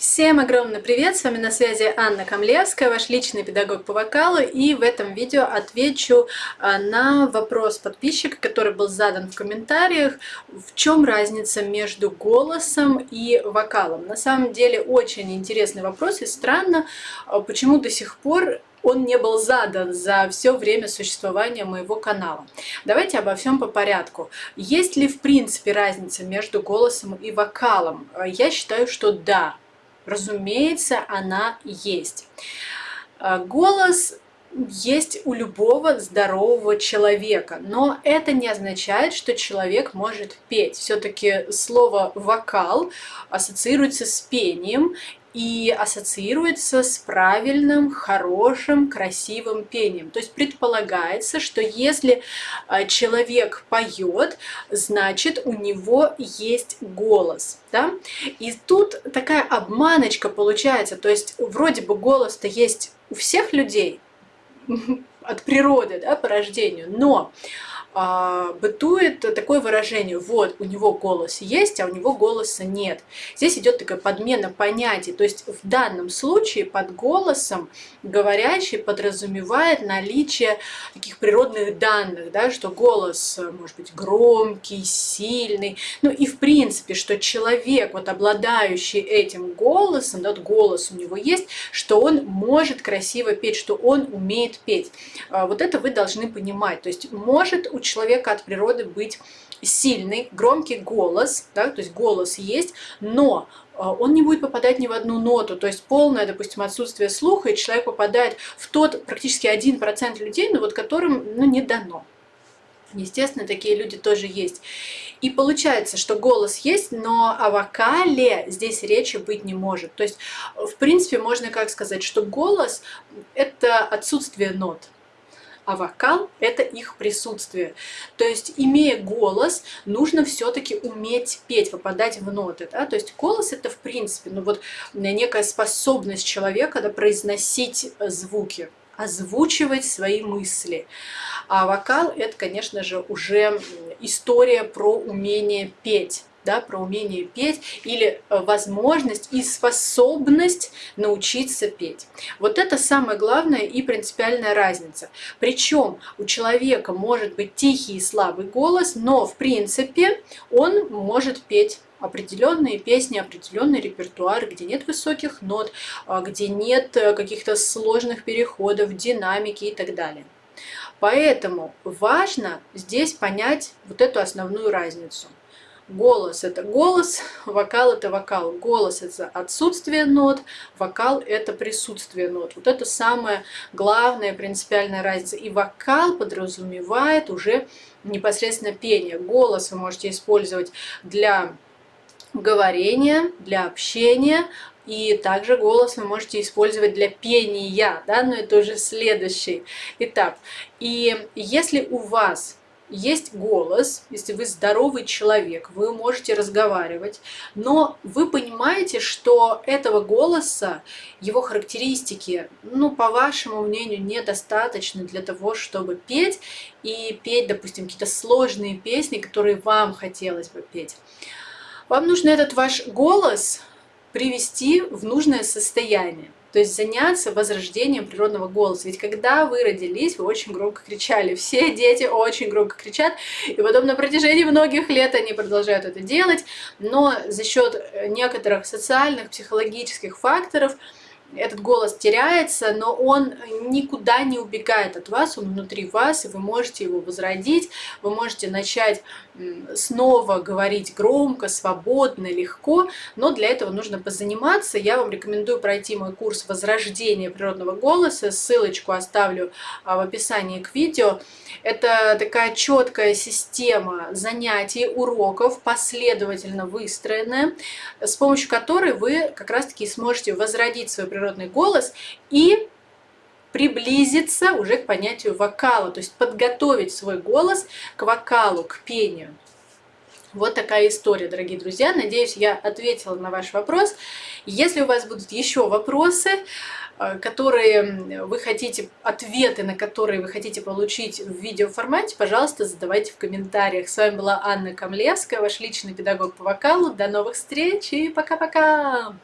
Всем огромный привет! С вами на связи Анна Камлевская, ваш личный педагог по вокалу. И в этом видео отвечу а, на вопрос подписчика, который был задан в комментариях. В чем разница между голосом и вокалом? На самом деле очень интересный вопрос и странно, а, почему до сих пор он не был задан за все время существования моего канала. Давайте обо всем по порядку. Есть ли в принципе разница между голосом и вокалом? А, я считаю, что да. Разумеется, она есть. А, голос есть у любого здорового человека, но это не означает, что человек может петь. Все-таки слово «вокал» ассоциируется с пением, и ассоциируется с правильным, хорошим, красивым пением. То есть предполагается, что если а, человек поет, значит у него есть голос. Да? И тут такая обманочка получается, то есть вроде бы голос-то есть у всех людей, от природы, да, по рождению, но а, бытует такое выражение, вот, у него голос есть, а у него голоса нет. Здесь идет такая подмена понятий, то есть в данном случае под голосом говорящий подразумевает наличие таких природных данных, да, что голос э, может быть громкий, сильный, ну и в принципе, что человек, вот обладающий этим голосом, да, вот голос у него есть, что он может красиво петь, что он умеет петь. А, вот это вы должны понимать, то есть может у человека от природы быть сильный, громкий голос, да, то есть голос есть, но а, он не будет попадать ни в одну ноту, то есть полное, допустим, отсутствие слуха, и человек попадает в тот практически 1% людей, но вот которым ну, не дано. Естественно, такие люди тоже есть. И получается, что голос есть, но о вокале здесь речи быть не может. То есть, в принципе, можно как сказать, что голос – это отсутствие нот а вокал – это их присутствие. То есть, имея голос, нужно все-таки уметь петь, попадать в ноты. Да? То есть, голос – это, в принципе, ну вот некая способность человека да, произносить звуки озвучивать свои мысли. А вокал – это, конечно же, уже история про умение петь да, про умение петь или э, возможность и способность научиться петь. Вот это самая главная и принципиальная разница. Причем у человека может быть тихий и слабый голос, но в принципе он может петь определенные песни, определенный репертуар, где нет высоких нот, а, где нет э, каких-то сложных переходов, динамики и так далее. Поэтому важно здесь понять вот эту основную разницу. Голос – это голос, вокал – это вокал. Голос – это отсутствие нот, вокал – это присутствие нот. Вот это самая главная принципиальная разница. И вокал подразумевает уже непосредственно пение. Голос вы можете использовать для говорения, для общения, и также голос вы можете использовать для пения, да, но это уже следующий этап. И если у вас есть голос, если вы здоровый человек, вы можете разговаривать, но вы понимаете, что этого голоса, его характеристики, ну, по вашему мнению, недостаточно для того, чтобы петь и петь, допустим, какие-то сложные песни, которые вам хотелось бы петь. Вам нужно этот ваш голос привести в нужное состояние. То есть заняться возрождением природного голоса. Ведь когда вы родились, вы очень громко кричали. Все дети очень громко кричат. И потом на протяжении многих лет они продолжают это делать. Но за счет некоторых социальных, психологических факторов – этот голос теряется, но он никуда не убегает от вас, он внутри вас, и вы можете его возродить, вы можете начать снова говорить громко, свободно, легко, но для этого нужно позаниматься. Я вам рекомендую пройти мой курс «Возрождение природного голоса», ссылочку оставлю а, в описании к видео. Это такая четкая система занятий, уроков, последовательно выстроенная, с помощью которой вы как раз-таки сможете возродить свой природный голос и приблизиться уже к понятию вокала, то есть подготовить свой голос к вокалу, к пению. Вот такая история, дорогие друзья. Надеюсь, я ответила на ваш вопрос. Если у вас будут еще вопросы, э, которые вы хотите, ответы на которые вы хотите получить в видеоформате, пожалуйста, задавайте в комментариях. С вами была Анна Камлевская, ваш личный педагог по вокалу. До новых встреч и пока-пока!